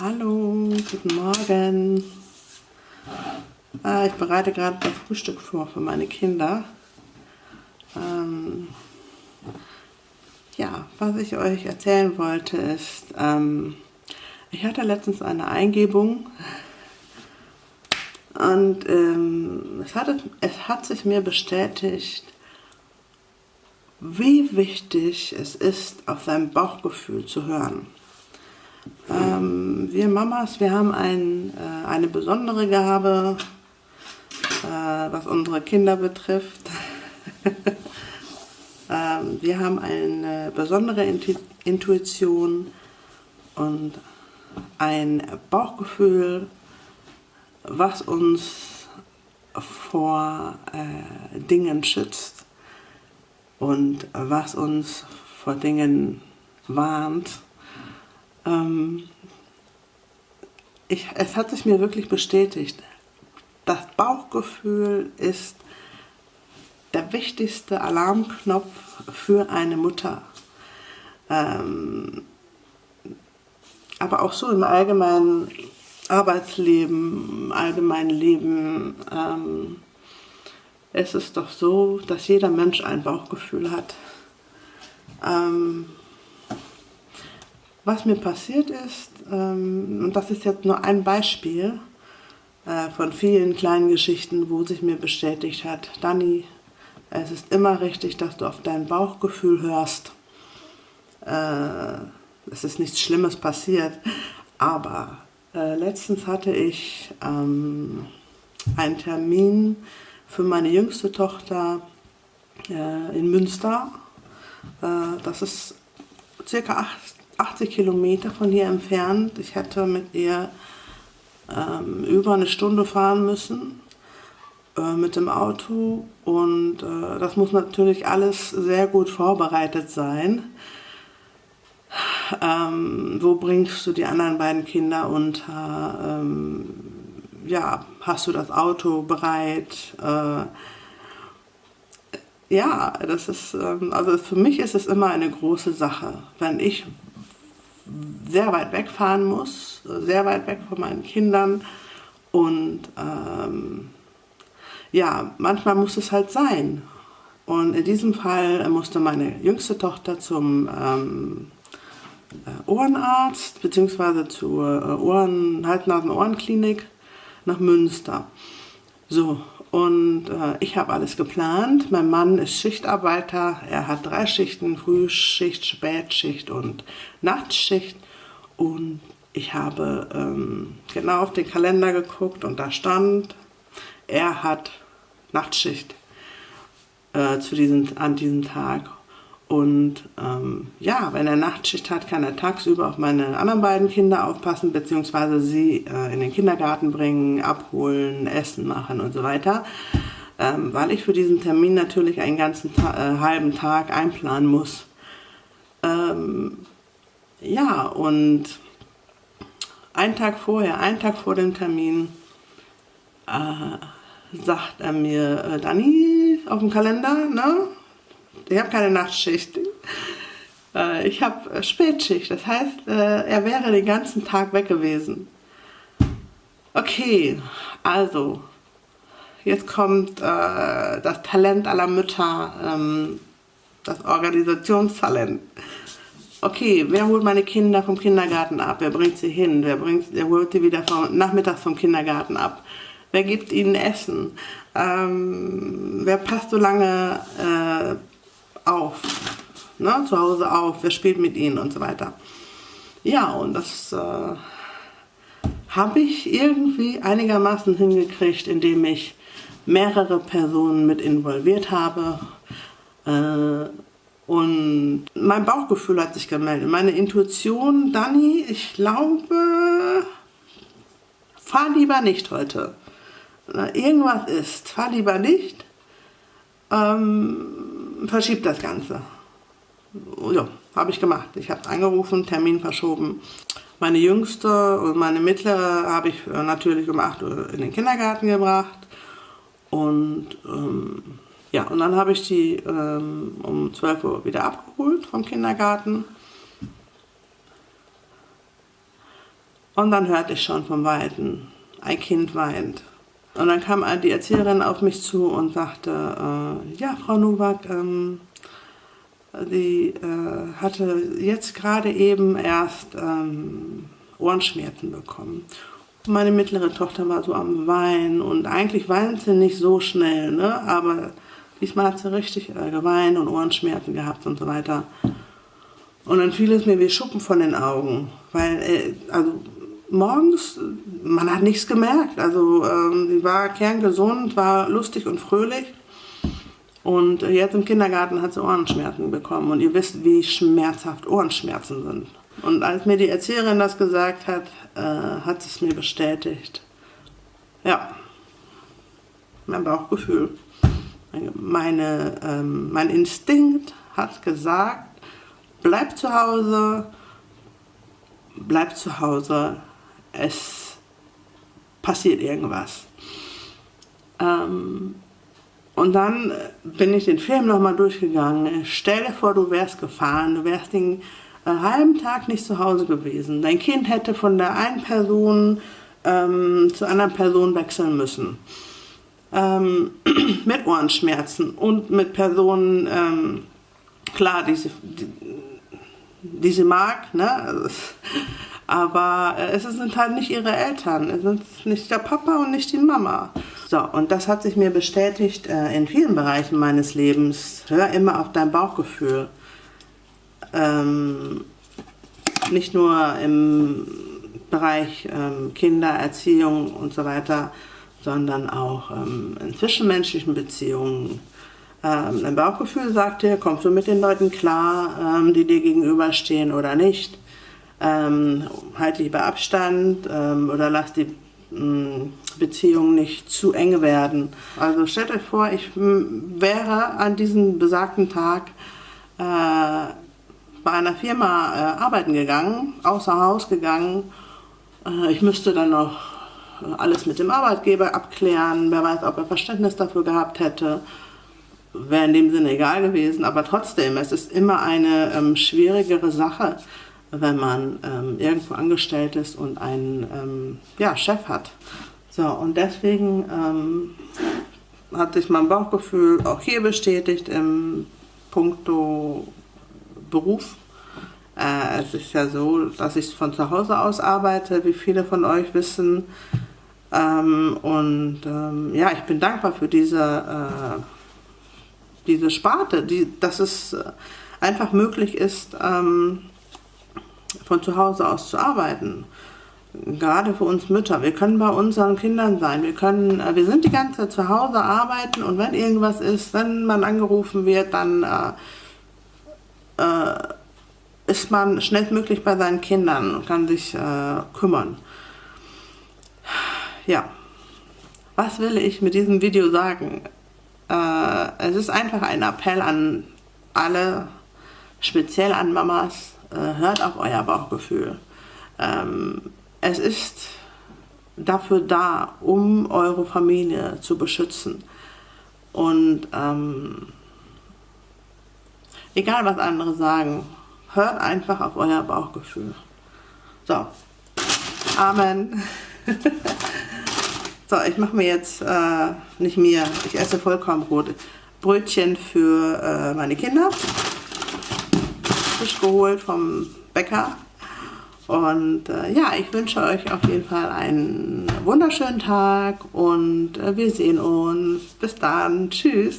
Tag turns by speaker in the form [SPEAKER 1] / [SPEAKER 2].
[SPEAKER 1] Hallo, guten Morgen. Ah, ich bereite gerade das Frühstück vor für meine Kinder. Ähm, ja, was ich euch erzählen wollte ist, ähm, ich hatte letztens eine Eingebung und ähm, es, hat, es hat sich mir bestätigt, wie wichtig es ist, auf sein Bauchgefühl zu hören. Ähm, wir Mamas, wir haben ein, äh, eine besondere Gabe, äh, was unsere Kinder betrifft. ähm, wir haben eine besondere Intuition und ein Bauchgefühl, was uns vor äh, Dingen schützt und was uns vor Dingen warnt. Ähm, ich, es hat sich mir wirklich bestätigt, das Bauchgefühl ist der wichtigste Alarmknopf für eine Mutter. Ähm, aber auch so im allgemeinen Arbeitsleben, im allgemeinen Leben ähm, es ist doch so, dass jeder Mensch ein Bauchgefühl hat. Ähm, was mir passiert ist, ähm, und das ist jetzt nur ein Beispiel äh, von vielen kleinen Geschichten, wo sich mir bestätigt hat, Dani, es ist immer richtig, dass du auf dein Bauchgefühl hörst. Äh, es ist nichts Schlimmes passiert, aber äh, letztens hatte ich ähm, einen Termin für meine jüngste Tochter äh, in Münster. Äh, das ist circa 80 Kilometer von hier entfernt. Ich hätte mit ihr ähm, über eine Stunde fahren müssen äh, mit dem Auto und äh, das muss natürlich alles sehr gut vorbereitet sein. Ähm, wo bringst du die anderen beiden Kinder unter? Ähm, ja, hast du das Auto bereit? Äh, ja, das ist, ähm, also für mich ist es immer eine große Sache, wenn ich sehr weit wegfahren muss, sehr weit weg von meinen Kindern und ähm, ja, manchmal muss es halt sein. Und in diesem Fall musste meine jüngste Tochter zum ähm, äh, Ohrenarzt bzw. zur äh, Ohren, Hals-Nasen-Ohrenklinik nach Münster. So, und äh, ich habe alles geplant. Mein Mann ist Schichtarbeiter. Er hat drei Schichten, Frühschicht, Spätschicht und Nachtschicht. Und ich habe ähm, genau auf den Kalender geguckt und da stand, er hat Nachtschicht äh, zu diesem, an diesem Tag. Und ähm, ja, wenn er Nachtschicht hat, kann er tagsüber auf meine anderen beiden Kinder aufpassen, beziehungsweise sie äh, in den Kindergarten bringen, abholen, Essen machen und so weiter. Ähm, weil ich für diesen Termin natürlich einen ganzen Ta äh, halben Tag einplanen muss. Ähm, ja, und einen Tag vorher, einen Tag vor dem Termin, äh, sagt er mir, äh, Dani, auf dem Kalender, ne? Ich habe keine Nachtschicht. Äh, ich habe äh, Spätschicht. Das heißt, äh, er wäre den ganzen Tag weg gewesen. Okay, also, jetzt kommt das Talent aller Mütter, ähm, das Organisationstalent. Okay, wer holt meine Kinder vom Kindergarten ab? Wer bringt sie hin? Wer, bringt, wer holt sie wieder vom, nachmittags vom Kindergarten ab? Wer gibt ihnen Essen? Ähm, wer passt so lange äh, auf, ne, zu Hause auf, wer spielt mit ihnen und so weiter. Ja, und das äh, habe ich irgendwie einigermaßen hingekriegt, indem ich mehrere Personen mit involviert habe. Äh, und mein Bauchgefühl hat sich gemeldet. Meine Intuition, Dani, ich glaube, fahr lieber nicht heute. Irgendwas ist, fahr lieber nicht. Ähm, verschiebt das Ganze. Ja, habe ich gemacht. Ich habe angerufen, Termin verschoben. Meine Jüngste und meine Mittlere habe ich äh, natürlich um 8 Uhr in den Kindergarten gebracht. Und ähm, ja, und dann habe ich die ähm, um 12 Uhr wieder abgeholt vom Kindergarten. Und dann hörte ich schon vom Weiten, ein Kind weint. Und dann kam die Erzieherin auf mich zu und sagte, äh, ja, Frau Nowak, ähm, sie äh, hatte jetzt gerade eben erst ähm, Ohrenschmerzen bekommen. Meine mittlere Tochter war so am Weinen und eigentlich weint sie nicht so schnell, ne? aber diesmal hat sie richtig äh, geweint und Ohrenschmerzen gehabt und so weiter. Und dann fiel es mir wie Schuppen von den Augen, weil, äh, also morgens, man hat nichts gemerkt. Also ähm, sie war kerngesund, war lustig und fröhlich. Und jetzt im Kindergarten hat sie Ohrenschmerzen bekommen. Und ihr wisst, wie schmerzhaft Ohrenschmerzen sind. Und als mir die Erzieherin das gesagt hat, äh, hat sie es mir bestätigt. Ja, mein Bauchgefühl. Meine, ähm, mein Instinkt hat gesagt, bleib zu Hause, bleib zu Hause, es passiert irgendwas. Ähm, und dann bin ich den Film nochmal durchgegangen. Stell dir vor, du wärst gefahren, du wärst den äh, halben Tag nicht zu Hause gewesen. Dein Kind hätte von der einen Person ähm, zur anderen Person wechseln müssen. Ähm, mit Ohrenschmerzen und mit Personen, ähm, klar, die sie, die, die mag, ne? Aber äh, es sind halt nicht ihre Eltern, es sind nicht der Papa und nicht die Mama. So, und das hat sich mir bestätigt äh, in vielen Bereichen meines Lebens. Hör immer auf dein Bauchgefühl. Ähm, nicht nur im Bereich ähm, Kindererziehung und so weiter, sondern auch ähm, in zwischenmenschlichen Beziehungen. Ähm, dein Bauchgefühl sagt dir, kommst du mit den Leuten klar, ähm, die dir gegenüberstehen oder nicht ähm, halt lieber Abstand ähm, oder lass die ähm, Beziehung nicht zu eng werden. Also stellt euch vor, ich wäre an diesem besagten Tag äh, bei einer Firma äh, arbeiten gegangen, außer Haus gegangen. Äh, ich müsste dann noch alles mit dem Arbeitgeber abklären, wer weiß, ob er Verständnis dafür gehabt hätte. Wäre in dem Sinne egal gewesen, aber trotzdem, es ist immer eine ähm, schwierigere Sache, wenn man ähm, irgendwo angestellt ist und einen ähm, ja, Chef hat. So, und deswegen ähm, hat sich mein Bauchgefühl auch hier bestätigt im Punkto Beruf. Äh, es ist ja so, dass ich von zu Hause aus arbeite, wie viele von euch wissen. Ähm, und ähm, ja, ich bin dankbar für diese, äh, diese Sparte, die, dass es einfach möglich ist, ähm, von zu Hause aus zu arbeiten. Gerade für uns Mütter. Wir können bei unseren Kindern sein. Wir, können, äh, wir sind die ganze Zeit zu Hause arbeiten und wenn irgendwas ist, wenn man angerufen wird, dann äh, äh, ist man schnellstmöglich bei seinen Kindern und kann sich äh, kümmern. Ja, was will ich mit diesem Video sagen? Äh, es ist einfach ein Appell an alle, speziell an Mamas, hört auf euer Bauchgefühl. Ähm, es ist dafür da, um eure Familie zu beschützen. Und ähm, egal was andere sagen, hört einfach auf euer Bauchgefühl. So, Amen. so, ich mache mir jetzt, äh, nicht mir, ich esse Vollkornbrot, Brötchen für äh, meine Kinder frisch geholt vom Bäcker. Und äh, ja, ich wünsche euch auf jeden Fall einen wunderschönen Tag und äh, wir sehen uns. Bis dann. Tschüss.